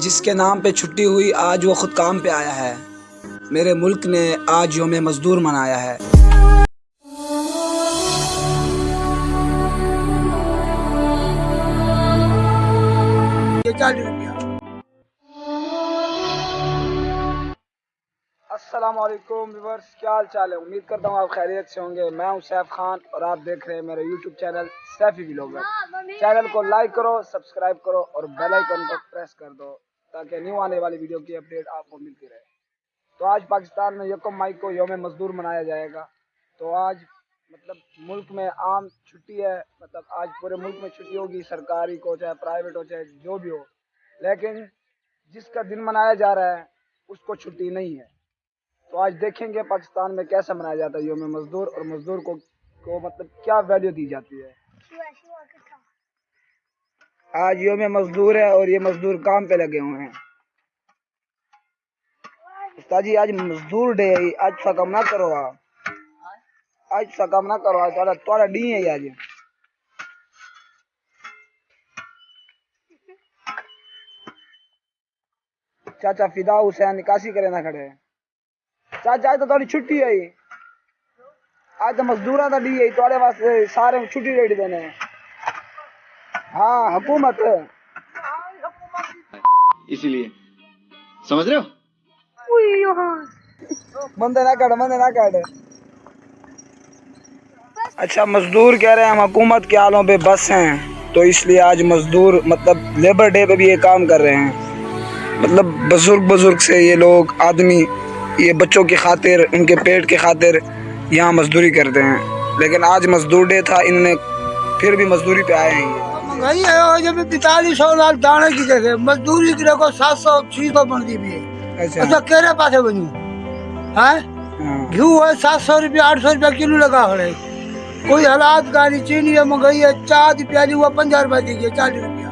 جس کے نام پہ چھٹی ہوئی آج وہ خود کام پہ آیا ہے۔ میرے ملک نے آج یوم مزدور منایا ہے۔ السلام علیکم ویورس کیا حال چال ہے؟ امید کرتا ہوں آپ خیریت سے ہوں گے۔ میں ہوں سیف خان اور آپ دیکھ رہے ہیں میرے YouTube channel Saifi vlogger. Channel کو لائک کرو، سبسکرائب کرو اور بیل آئیکن کو پریس کر دو۔ تاکہ نیو آنے والی ویڈیو کی اپڈیٹ آپ کو ملتی رہے۔ تو آج پاکستان میں یکم مئی کو یوم مزدور منایا جائے گا۔ تو آج مطلب ملک میں عام چھٹی ہے مطلب آج پورے ملک میں چھٹی ہوگی، سرکاری کو چاہے پرائیویٹ ہو، چاہے جو بھی ہو۔ لیکن جس کا دن منایا جا رہا ہے، اس کو چھٹی نہیں ہے۔ تو آج دیکھیں گے پاکستان میں کیسے منایا جاتا ہے یوم مزدور اور مزدور کو کو مطلب کیا ویلیو دی جاتی ہے۔ آج یوم مزدور ہے اور یہ مزدور کام پہ لگے ہوئے ہیں۔ استاد جی آج مزدور ڈے ہے، آج سا کام نہ کرو آپ۔ آج سا کام نہ کرو آج تھوڑا تھوڑا ڈی ہے آج۔ چاچا فدا حسین نکاسی کرے نہ کھڑے۔ چاچا، آج تو تھوڑی چھٹی ہے۔ آج تو مزدوراں دا ڈی ہے، تھوڑے واسطے سارے چھٹی ریڈی دینے ہیں۔ ہاں حکومت اسی لیے۔ سمجھ رہے ہو؟ بندے نہ کٹ بندے نہ کٹ اچھا مزدور کہہ رہے ہیں ہم حکومت کے آلوں پہ بس ہیں۔ تو اس لیے آج مزدور مطلب لیبر ڈے پہ بھی یہ کام کر رہے ہیں۔ مطلب بزرگ بزرگ سے یہ لوگ آدمی یہ بچوں کی خاطر ان کے پیٹ کی خاطر یہاں مزدوری کرتے ہیں۔ لیکن آج مزدور ڈے تھا انہوں نے پھر بھی مزدوری پہ آئے ہیں۔ جب پینتالیس سو دانے کی جگہ مزدوری کی دیکھو سات سو چھ سو بنتی بھی ہے۔ اچھا۔ اچھا پاسے ہاں؟ ہاں۔ گھیو ہے سات سو روپیہ آٹھ سو روپیہ کلو لگا کھڑے کوئی حالات گاڑی چینی ہے مہنگائی ہے چاہ دی پیالی ہوا پنجا روپیہ دی گئی چالیس روپیہ۔